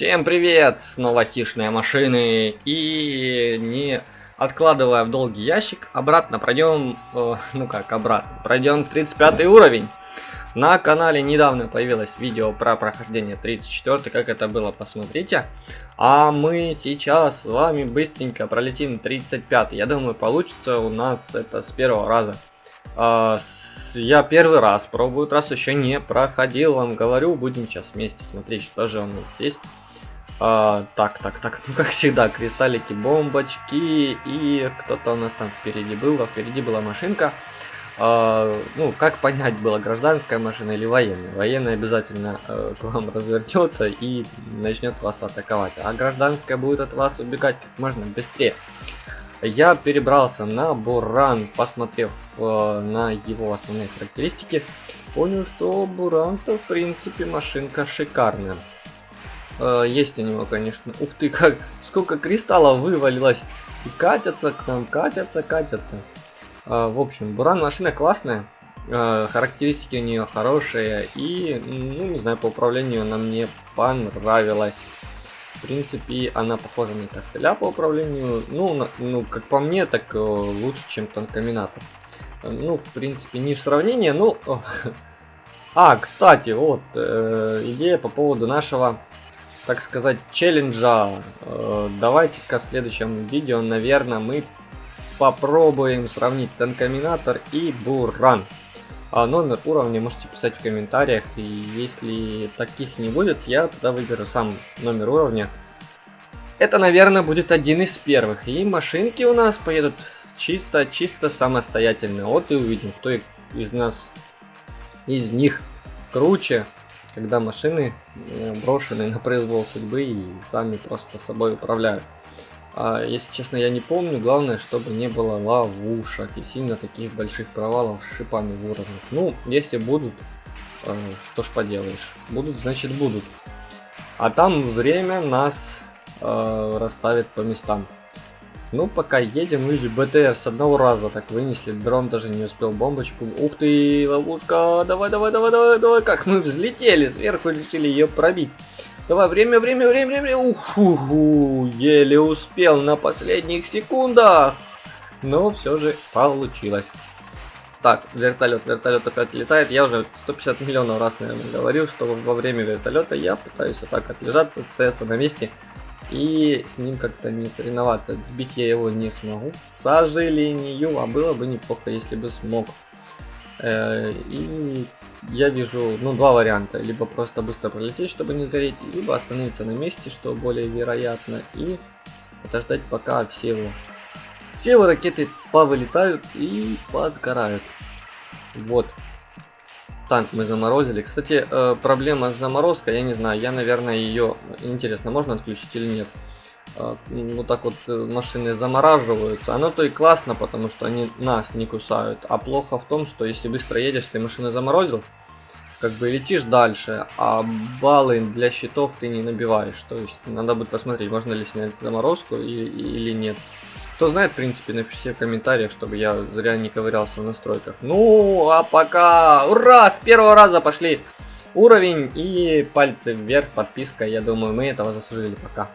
Всем привет! Снова хищные машины. И не откладывая в долгий ящик, обратно пройдем, э, ну как обратно, пройдем 35 уровень. На канале недавно появилось видео про прохождение 34, как это было, посмотрите. А мы сейчас с вами быстренько пролетим 35. Я думаю, получится у нас это с первого раза. Э, я первый раз пробую, раз еще не проходил, вам говорю, будем сейчас вместе смотреть, что же у нас здесь. А, так, так, так, ну как всегда, кристаллики, бомбочки и кто-то у нас там впереди был, а впереди была машинка. А, ну, как понять, была гражданская машина или военная? Военная обязательно э, к вам развернется и начнет вас атаковать, а гражданская будет от вас убегать как можно быстрее. Я перебрался на Буран, посмотрев э, на его основные характеристики, понял, что Буран-то в принципе машинка шикарная. Э, есть у него, конечно. Ух ты, как сколько кристаллов вывалилось. И катятся к нам, катятся, катятся. Э, в общем, Буран машина классная. Э, характеристики у нее хорошие. И, ну, не знаю, по управлению она мне понравилась. В принципе, она похожа на костыля по управлению. Ну, на, ну, как по мне, так э, лучше, чем танкоминатор. Ну, в принципе, не в сравнении, ну... А, кстати, вот, э, идея по поводу нашего так сказать, челленджа. Э, давайте-ка в следующем видео, наверное, мы попробуем сравнить Танкоминатор и Буран. А номер уровня можете писать в комментариях, и если таких не будет, я тогда выберу сам номер уровня. Это, наверное, будет один из первых, и машинки у нас поедут чисто-чисто самостоятельно. Вот и увидим, кто из нас, из них круче когда машины э, брошены на произвол судьбы и сами просто собой управляют. А, если честно, я не помню. Главное, чтобы не было ловушек и сильно таких больших провалов с шипами в уровнях. Ну, если будут, э, что ж поделаешь. Будут, значит будут. А там время нас э, расставит по местам. Ну, пока едем, или БТР с одного раза так вынесли. Дрон даже не успел бомбочку. Ух ты, ловушка. Давай, давай, давай, давай, давай. Как мы взлетели сверху, решили ее пробить. Давай, время, время, время, время. Уху, еле успел на последних секундах. Но все же получилось. Так, вертолет, вертолет опять летает. Я уже 150 миллионов раз, наверное, говорил, что во время вертолета я пытаюсь так отлежаться, стояться на месте и с ним как-то не соревноваться. Сбить я его не смогу, к сожалению, а было бы неплохо, если бы смог. Э, и я вижу, ну, два варианта. Либо просто быстро пролететь, чтобы не сгореть, либо остановиться на месте, что более вероятно, и подождать, пока все его, все его ракеты повылетают и позгорают. Вот танк мы заморозили. Кстати, э, проблема с заморозкой, я не знаю, я, наверное, ее... Интересно, можно отключить или нет? Э, вот так вот э, машины замораживаются. Оно то и классно, потому что они нас не кусают. А плохо в том, что если быстро едешь, ты машины заморозил, как бы летишь дальше, а баллы для щитов ты не набиваешь. То есть надо будет посмотреть, можно ли снять заморозку или нет. Кто знает, в принципе, напишите в комментариях, чтобы я зря не ковырялся в настройках. Ну, а пока... Ура! С первого раза пошли уровень и пальцы вверх, подписка. Я думаю, мы этого заслужили. Пока.